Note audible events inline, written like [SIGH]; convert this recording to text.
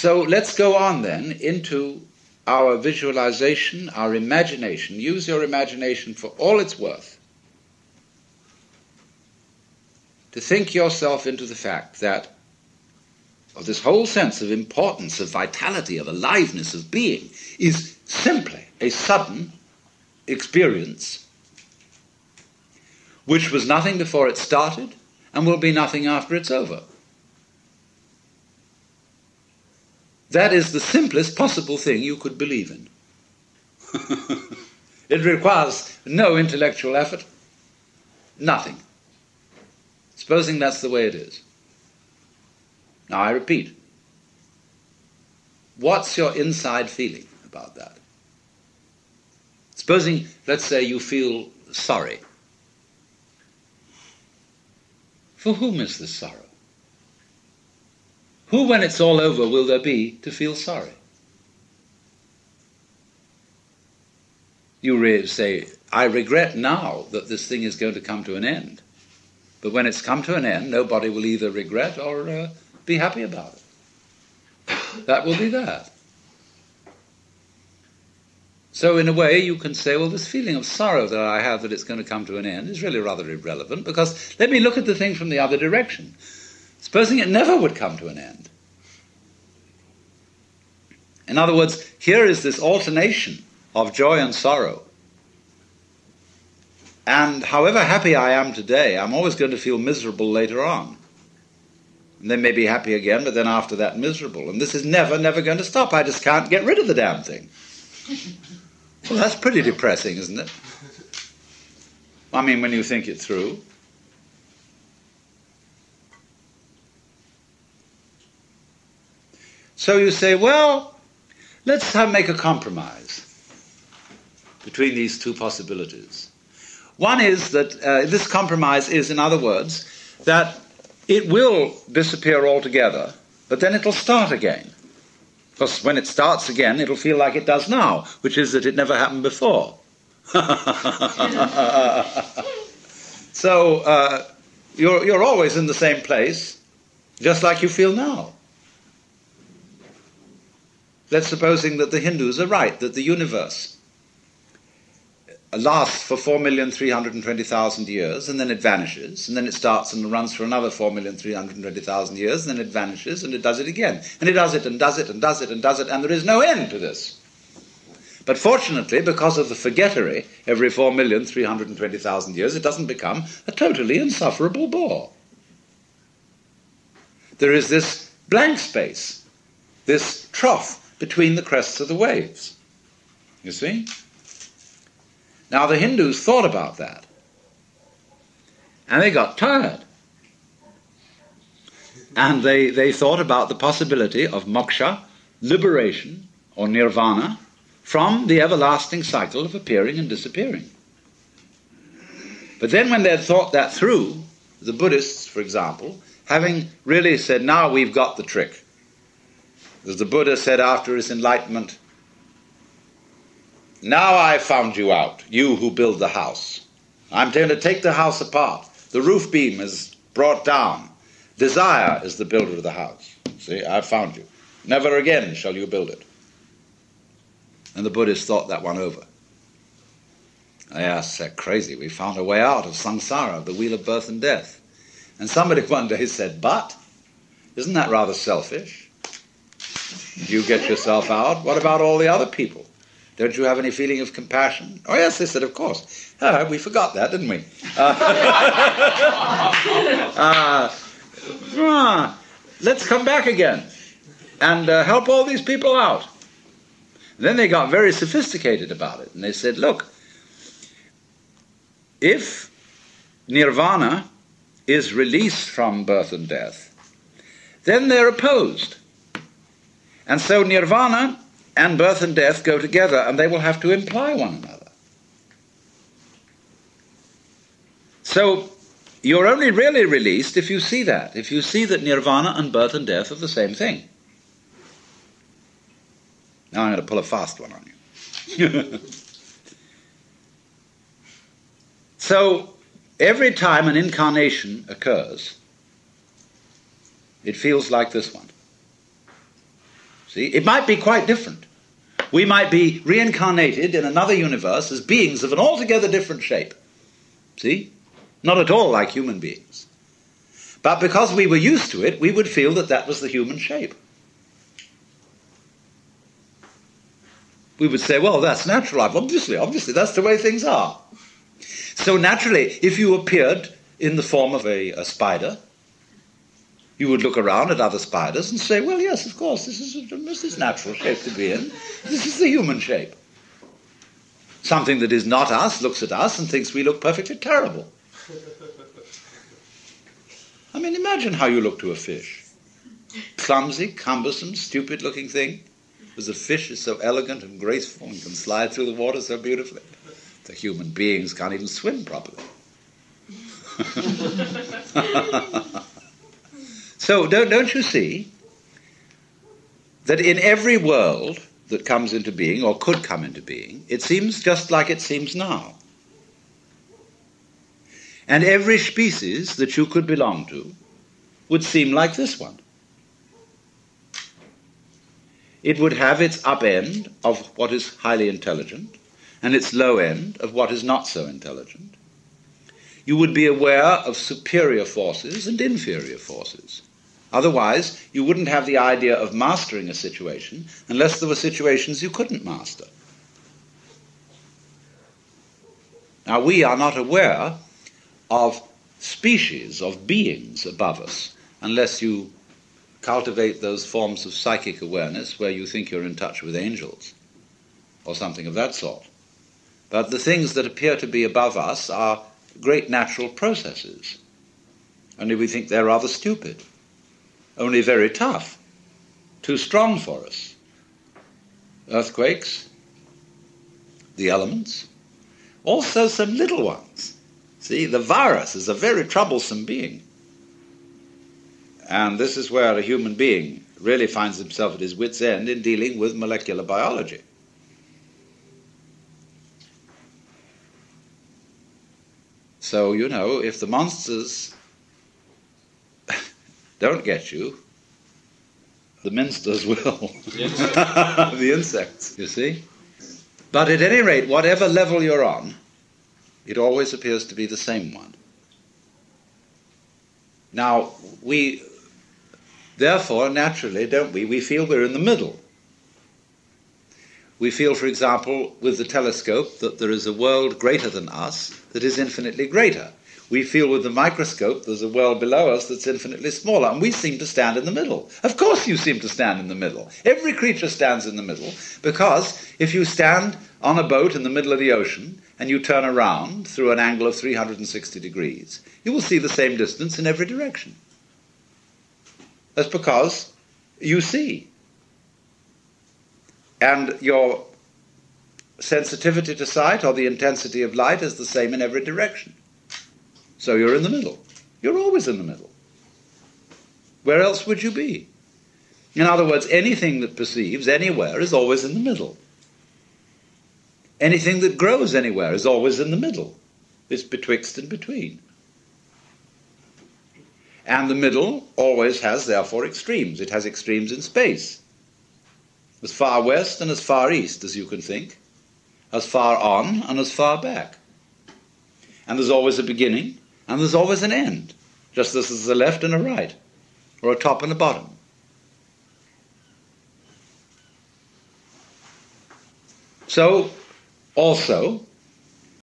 So let's go on then into our visualization, our imagination. Use your imagination for all it's worth. To think yourself into the fact that of this whole sense of importance, of vitality, of aliveness, of being, is simply a sudden experience which was nothing before it started and will be nothing after it's over. That is the simplest possible thing you could believe in. [LAUGHS] it requires no intellectual effort, nothing. Supposing that's the way it is. Now I repeat, what's your inside feeling about that? Supposing, let's say, you feel sorry. For whom is this sorrow? Who, when it's all over, will there be to feel sorry? You say, I regret now that this thing is going to come to an end. But when it's come to an end, nobody will either regret or uh, be happy about it. That will be that. So, in a way, you can say, well, this feeling of sorrow that I have that it's going to come to an end is really rather irrelevant because let me look at the thing from the other direction. Supposing it never would come to an end. In other words, here is this alternation of joy and sorrow. And however happy I am today, I'm always going to feel miserable later on. And then maybe happy again, but then after that miserable. And this is never, never going to stop. I just can't get rid of the damn thing. Well, that's pretty depressing, isn't it? I mean, when you think it through. So you say, well, let's make a compromise between these two possibilities. One is that uh, this compromise is, in other words, that it will disappear altogether, but then it'll start again. Because when it starts again, it'll feel like it does now, which is that it never happened before. [LAUGHS] so uh, you're, you're always in the same place, just like you feel now. Let's supposing that the Hindus are right, that the universe lasts for 4,320,000 years, and then it vanishes, and then it starts and runs for another 4,320,000 years, and then it vanishes, and it does it again. And it does it, and does it, and does it, and does it, and there is no end to this. But fortunately, because of the forgettery every 4,320,000 years, it doesn't become a totally insufferable bore. There is this blank space, this trough between the crests of the waves. You see? Now the Hindus thought about that. And they got tired. And they, they thought about the possibility of moksha, liberation, or nirvana, from the everlasting cycle of appearing and disappearing. But then, when they had thought that through, the Buddhists, for example, having really said, now we've got the trick, as the Buddha said after his enlightenment, Now I've found you out, you who build the house. I'm going to take the house apart. The roof beam is brought down. Desire is the builder of the house. See, I've found you. Never again shall you build it. And the Buddhists thought that one over. They asked, they're crazy. We found a way out of samsara, of the wheel of birth and death. And somebody [LAUGHS] one day said, but, isn't that rather selfish? You get yourself out. What about all the other people? Don't you have any feeling of compassion? Oh, yes, they said, of course. Uh, we forgot that, didn't we? Uh, [LAUGHS] uh, let's come back again and uh, help all these people out. And then they got very sophisticated about it. And they said, look, if nirvana is released from birth and death, then they're opposed. And so nirvana and birth and death go together, and they will have to imply one another. So you're only really released if you see that, if you see that nirvana and birth and death are the same thing. Now I'm going to pull a fast one on you. [LAUGHS] so every time an incarnation occurs, it feels like this one. See, it might be quite different. We might be reincarnated in another universe as beings of an altogether different shape. See? Not at all like human beings. But because we were used to it, we would feel that that was the human shape. We would say, well, that's natural. Life. Obviously, obviously, that's the way things are. So naturally, if you appeared in the form of a, a spider, you would look around at other spiders and say, well, yes, of course, this is, natural shape to be in. This is the human shape. Something that is not us looks at us and thinks we look perfectly terrible. I mean, imagine how you look to a fish. Clumsy, cumbersome, stupid looking thing. Because a fish is so elegant and graceful and can slide through the water so beautifully. The human beings can't even swim properly. [LAUGHS] so, don't, don't you see that in every world that comes into being or could come into being, it seems just like it seems now. And every species that you could belong to would seem like this one. It would have its up end of what is highly intelligent and its low end of what is not so intelligent. You would be aware of superior forces and inferior forces. Otherwise, you wouldn't have the idea of mastering a situation unless there were situations you couldn't master. Now, we are not aware of species, of beings above us, unless you cultivate those forms of psychic awareness where you think you're in touch with angels or something of that sort. But the things that appear to be above us are great natural processes. Only we think they're rather stupid, only very tough, too strong for us. Earthquakes, the elements, also some little ones. See, the virus is a very troublesome being. And this is where a human being really finds himself at his wits' end in dealing with molecular biology. So, you know, if the monsters don't get you, the minsters will. [LAUGHS] the insects, you see? But at any rate, whatever level you're on, it always appears to be the same one. Now, we Therefore, naturally, don't we, we feel we're in the middle. We feel, for example, with the telescope that there is a world greater than us that is infinitely greater. We feel with the microscope there's a world below us that's infinitely smaller, and we seem to stand in the middle. Of course, you seem to stand in the middle. Every creature stands in the middle, because if you stand on a boat in the middle of the ocean and you turn around through an angle of 360 degrees, you will see the same distance in every direction. That's because you see. And your sensitivity to sight or the intensity of light is the same in every direction. So you're in the middle. You're always in the middle. Where else would you be? In other words, anything that perceives anywhere is always in the middle. Anything that grows anywhere is always in the middle. It's betwixt and between. And the middle always has, therefore, extremes. It has extremes in space. As far west and as far east as you can think, as far on and as far back. And there's always a beginning and there's always an end, just as there's a left and a right, or a top and a bottom. So, also,